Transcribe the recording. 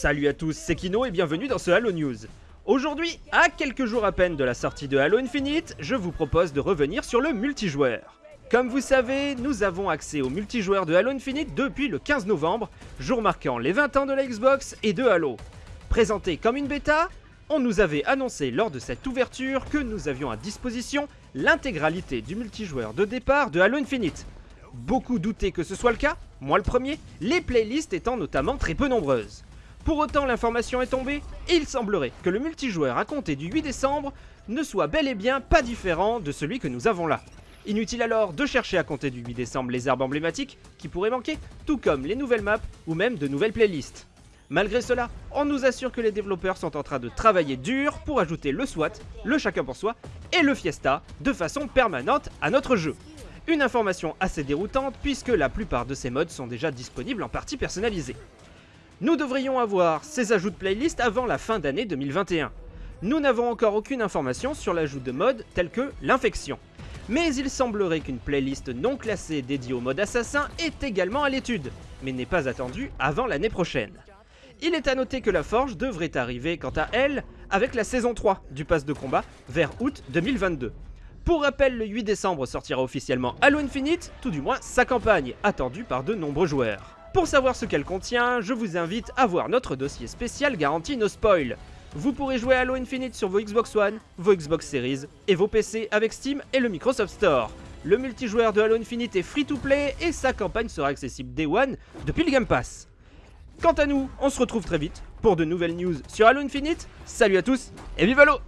Salut à tous, c'est Kino et bienvenue dans ce Halo News. Aujourd'hui, à quelques jours à peine de la sortie de Halo Infinite, je vous propose de revenir sur le multijoueur. Comme vous savez, nous avons accès au multijoueur de Halo Infinite depuis le 15 novembre, jour marquant les 20 ans de la Xbox et de Halo. Présenté comme une bêta, on nous avait annoncé lors de cette ouverture que nous avions à disposition l'intégralité du multijoueur de départ de Halo Infinite. Beaucoup doutaient que ce soit le cas, moi le premier, les playlists étant notamment très peu nombreuses. Pour autant, l'information est tombée, et il semblerait que le multijoueur à compter du 8 décembre ne soit bel et bien pas différent de celui que nous avons là. Inutile alors de chercher à compter du 8 décembre les arbres emblématiques qui pourraient manquer, tout comme les nouvelles maps ou même de nouvelles playlists. Malgré cela, on nous assure que les développeurs sont en train de travailler dur pour ajouter le SWAT, le chacun pour soi et le Fiesta de façon permanente à notre jeu. Une information assez déroutante puisque la plupart de ces modes sont déjà disponibles en partie personnalisée. Nous devrions avoir ces ajouts de playlist avant la fin d'année 2021. Nous n'avons encore aucune information sur l'ajout de modes tels que l'infection. Mais il semblerait qu'une playlist non classée dédiée au mode assassin est également à l'étude, mais n'est pas attendue avant l'année prochaine. Il est à noter que la Forge devrait arriver quant à elle avec la saison 3 du pass de combat vers août 2022. Pour rappel, le 8 décembre sortira officiellement Halo Infinite, tout du moins sa campagne, attendue par de nombreux joueurs. Pour savoir ce qu'elle contient, je vous invite à voir notre dossier spécial garantie no spoil. Vous pourrez jouer Halo Infinite sur vos Xbox One, vos Xbox Series et vos PC avec Steam et le Microsoft Store. Le multijoueur de Halo Infinite est free to play et sa campagne sera accessible Day One depuis le Game Pass. Quant à nous, on se retrouve très vite pour de nouvelles news sur Halo Infinite. Salut à tous et vive Halo